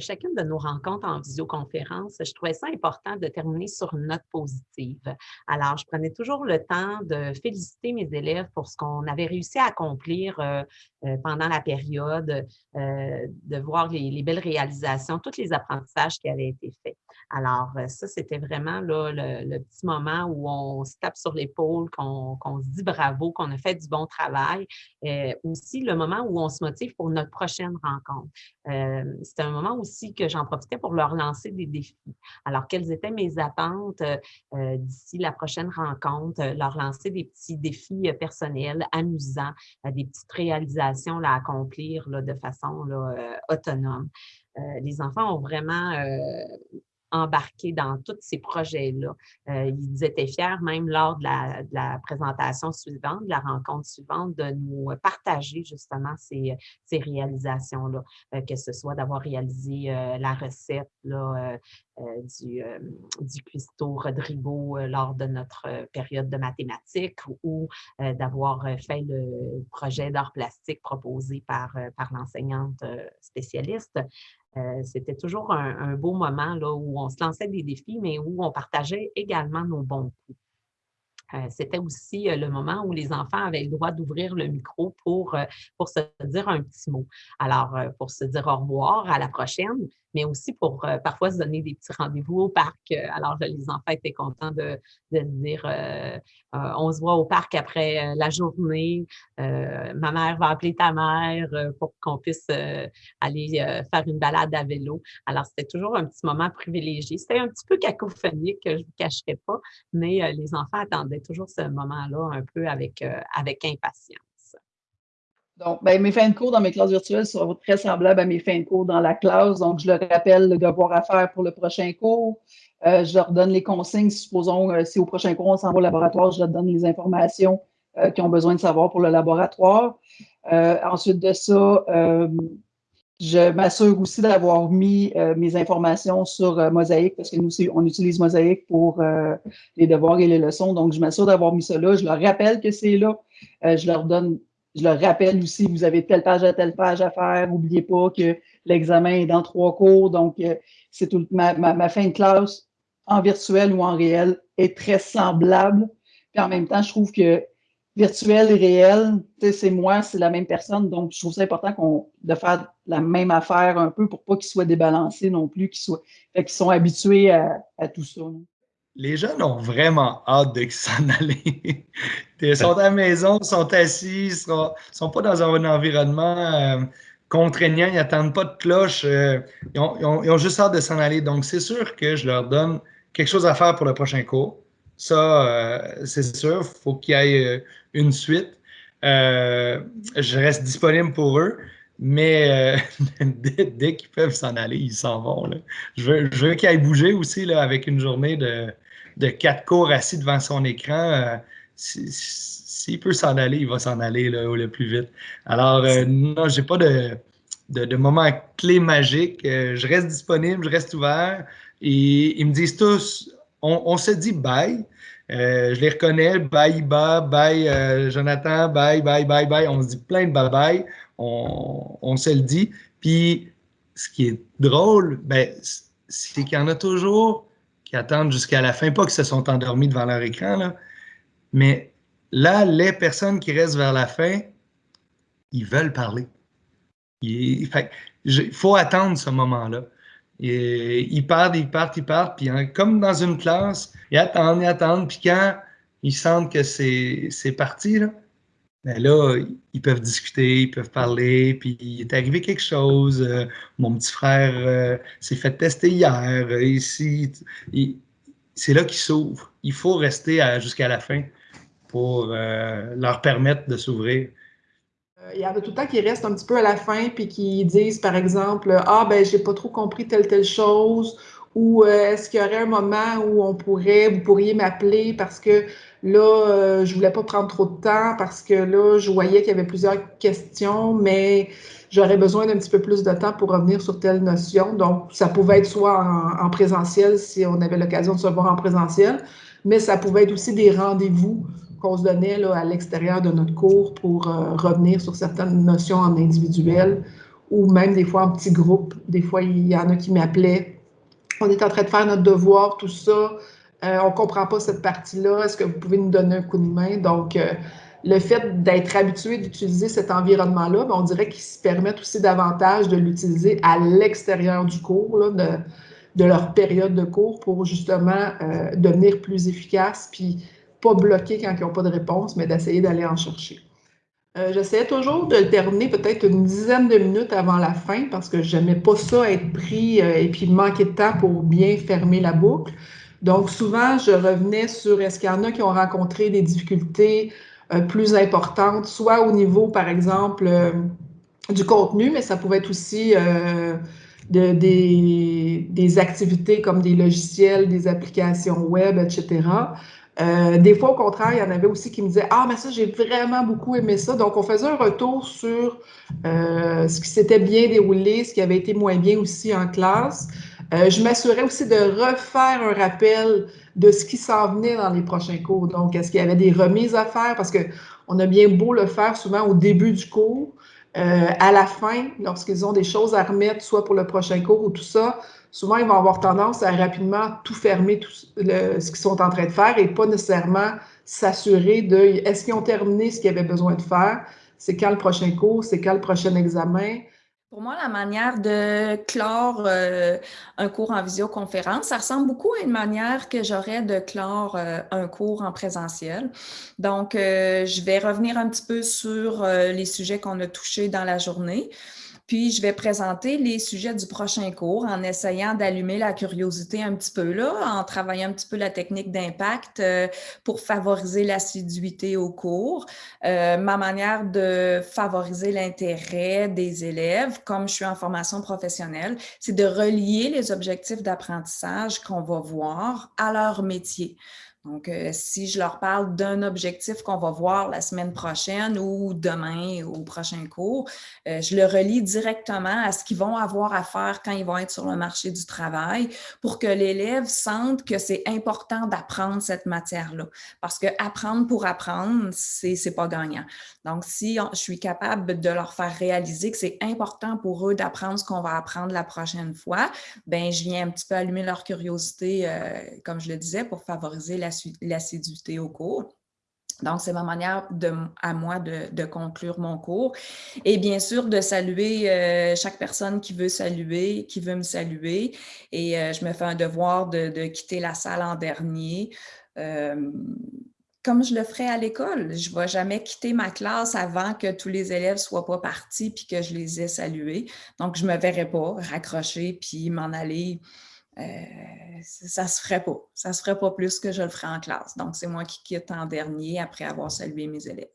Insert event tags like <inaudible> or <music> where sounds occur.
chacune de nos rencontres en visioconférence, je trouvais ça important de terminer sur une note positive. Alors, je prenais toujours le temps de féliciter mes élèves pour ce qu'on avait réussi à accomplir euh, euh, pendant la période, euh, de voir les, belles réalisations, tous les apprentissages qui avaient été faits. Alors, ça, c'était vraiment le, petit moment où on se tape sur l'épaule, qu'on se dit bravo, qu'on a fait du bon travail. aussi, le moment où on se motive pour notre prochaine rencontre. C'était un moment aussi que j'en profitais pour leur lancer des défis. Alors, quelles étaient mes attentes d'ici la prochaine rencontre? Leur lancer des petits défis personnels, amusants, des petites réalisations à accomplir là, de façon autonome. les enfants ont vraiment embarqués dans tous ces projets-là. Euh, ils étaient fiers, même lors de la, présentation suivante, de la rencontre suivante, de nous partager justement ces, réalisations-là, euh, que ce soit d'avoir réalisé euh, la recette du, du cuistot Rodrigo lors de notre période de mathématiques ou d'avoir fait le projet d'art plastique proposé par l'enseignante spécialiste. Euh, c'était toujours un, beau moment là, où on se lançait des défis, mais où on partageait également nos bons coups. Euh, c'était aussi euh, le moment où les enfants avaient le droit d'ouvrir le micro pour, pour se dire un petit mot. Alors, pour se dire au revoir, à la prochaine, mais aussi pour euh, parfois se donner des petits rendez-vous au parc. Euh, alors, les enfants étaient contents de, de dire euh, on se voit au parc après la journée, ma mère va appeler ta mère pour qu'on puisse aller faire une balade à vélo. Alors, c'était toujours un petit moment privilégié. C'était un petit peu cacophonique, je ne vous cacherai pas, mais les enfants attendaient toujours ce moment-là un peu avec, avec impatience. Donc, ben, mes fins de cours dans mes classes virtuelles seront très semblables à mes fins de cours dans la classe. Donc, je leur rappelle le devoir à faire pour le prochain cours. Euh, je leur donne les consignes. Supposons, euh, si au prochain cours, on s'en va au laboratoire, je leur donne les informations euh, qu'ils ont besoin de savoir pour le laboratoire. ensuite de ça, je m'assure aussi d'avoir mis mes informations sur Mosaïque parce que nous, on utilise Mosaïque pour les devoirs et les leçons. Donc, je m'assure d'avoir mis ça là. Je leur rappelle que c'est là. je leur donne je leur rappelle aussi, vous avez telle page à telle page à faire. N'oubliez pas que l'examen est dans trois cours. Donc, euh, c'est tout ma, ma, fin de classe en virtuel ou en réel est très semblable. Puis en même temps, je trouve que virtuel et réel, c'est moi, c'est la même personne. Donc, je trouve ça important de faire la même affaire un peu pour pas qu'ils soient débalancés non plus, qu'ils soient, qu'ils sont habitués à, tout ça les jeunes ont vraiment hâte de s'en <laughs> aller. ils sont à la maison, sont assis, ils sont, sont pas dans un environnement euh, contraignant, ils n'attendent pas de cloche, euh, ils, ont, juste hâte de s'en aller. Donc, c'est sûr que je leur donne quelque chose à faire pour le prochain cours. Ça, euh, c'est sûr, il faut qu'il y ait une suite. je reste disponible pour eux. Mais <laughs> dès, qu'ils peuvent s'en aller, ils s'en vont. Je veux, je veux qu'ils aillent bouger aussi là, avec une journée de, quatre cours assis devant son écran, euh, s'il peut s'en aller, il va s'en aller le plus vite. Alors, euh, non, j'ai pas de, de, moment clé magique. Euh, je reste disponible, je reste ouvert. Et ils me disent tous, on, se dit bye. je les reconnais, bye Iba, bye Jonathan, bye, bye, bye, bye. On se dit plein de bye bye. On, se le dit. Puis, ce qui est drôle, ben, c'est qu'il y en a toujours qui attendent jusqu'à la fin, pas que se sont endormis devant leur écran, mais là, les personnes qui restent vers la fin, ils veulent parler. Il, faut attendre ce moment-là. Ils partent, ils partent, ils partent, puis hein, comme dans une classe, ils attendent, ils attendent, puis quand ils sentent que c'est parti, là, ben là, ils peuvent discuter, ils peuvent parler, puis il est arrivé quelque chose. Euh, mon petit frère euh, s'est fait tester hier. Euh, ici, c'est là qu'ils s'ouvrent. Il faut rester jusqu'à la fin pour leur permettre de s'ouvrir. Il y en a tout le temps qui restent un petit peu à la fin puis qui disent, par exemple, Ah, ben, j'ai pas trop compris telle, telle chose, ou est-ce qu'il y aurait un moment où on pourrait, vous pourriez m'appeler parce que Là, euh, je voulais pas prendre trop de temps parce que là, je voyais qu'il y avait plusieurs questions, mais j'aurais besoin d'un petit peu plus de temps pour revenir sur telle notion. Donc, ça pouvait être soit en, présentiel si on avait l'occasion de se voir en présentiel, mais ça pouvait être aussi des rendez-vous qu'on se donnait là, à l'extérieur de notre cours pour euh, revenir sur certaines notions en individuel ou même des fois en petits groupes. Des fois, il y en a qui m'appelaient. On est en train de faire notre devoir, tout ça. Euh, on ne comprend pas cette partie-là. Est-ce que vous pouvez nous donner un coup de main? Donc, euh, le fait d'être habitué d'utiliser cet environnement-là, ben, on dirait qu'ils se permettent aussi davantage de l'utiliser à l'extérieur du cours, de, de, leur période de cours pour justement devenir plus efficaces, puis pas bloquer quand ils n'ont pas de réponse, mais d'essayer d'aller en chercher. Euh, j'essayais toujours de le terminer peut-être une dizaine de minutes avant la fin parce que je n'aimais pas ça être pris euh, et puis manquer de temps pour bien fermer la boucle. Donc, souvent, je revenais sur est-ce qu'il y en a qui ont rencontré des difficultés euh, plus importantes, soit au niveau, par exemple, du contenu, mais ça pouvait être aussi de, des, des, activités comme des logiciels, des applications web, etc. Euh, des fois, au contraire, il y en avait aussi qui me disaient Ah, mais ça, j'ai vraiment beaucoup aimé ça. Donc, on faisait un retour sur euh, ce qui s'était bien déroulé, ce qui avait été moins bien aussi en classe. Euh, je m'assurais aussi de refaire un rappel de ce qui s'en venait dans les prochains cours. Donc, est-ce qu'il y avait des remises à faire? Parce qu'on a bien beau le faire souvent au début du cours. à la fin, lorsqu'ils ont des choses à remettre, soit pour le prochain cours ou tout ça, souvent, ils vont avoir tendance à rapidement tout fermer, tout ce qu'ils sont en train de faire et pas nécessairement s'assurer de est-ce qu'ils ont terminé ce qu'ils avaient besoin de faire, c'est quand le prochain cours, c'est quand le prochain examen? Pour moi, la manière de clore euh, un cours en visioconférence, ça ressemble beaucoup à une manière que j'aurais de clore euh, un cours en présentiel. Donc, euh, je vais revenir un petit peu sur les sujets qu'on a touchés dans la journée. Puis, je vais présenter les sujets du prochain cours en essayant d'allumer la curiosité un petit peu là, en travaillant un petit peu la technique d'impact euh, pour favoriser l'assiduité au cours. Euh, ma manière de favoriser l'intérêt des élèves, comme je suis en formation professionnelle, c'est de relier les objectifs d'apprentissage qu'on va voir à leur métier. Donc, euh, si je leur parle d'un objectif qu'on va voir la semaine prochaine ou demain au prochain cours, euh, je le relie directement à ce qu'ils vont avoir à faire quand ils vont être sur le marché du travail pour que l'élève sente que c'est important d'apprendre cette matière-là. Parce que apprendre pour apprendre, c'est n'est pas gagnant. Donc, si je suis capable de leur faire réaliser que c'est important pour eux d'apprendre ce qu'on va apprendre la prochaine fois, ben je viens un petit peu allumer leur curiosité, euh, comme je le disais, pour favoriser l'assiduité au cours. Donc, c'est ma manière à moi de, conclure mon cours. Et bien sûr, de saluer euh, chaque personne qui veut saluer, qui veut me saluer. Et euh, je me fais un devoir de, quitter la salle en dernier comme je le ferais à l'école. Je ne vais jamais quitter ma classe avant que tous les élèves ne soient pas partis puis que je les ai salués. Donc, je ne me verrais pas raccrocher puis m'en aller. Euh, ça se ferait pas. Ça se ferait pas plus que je le ferais en classe. Donc, c'est moi qui quitte en dernier après avoir salué mes élèves.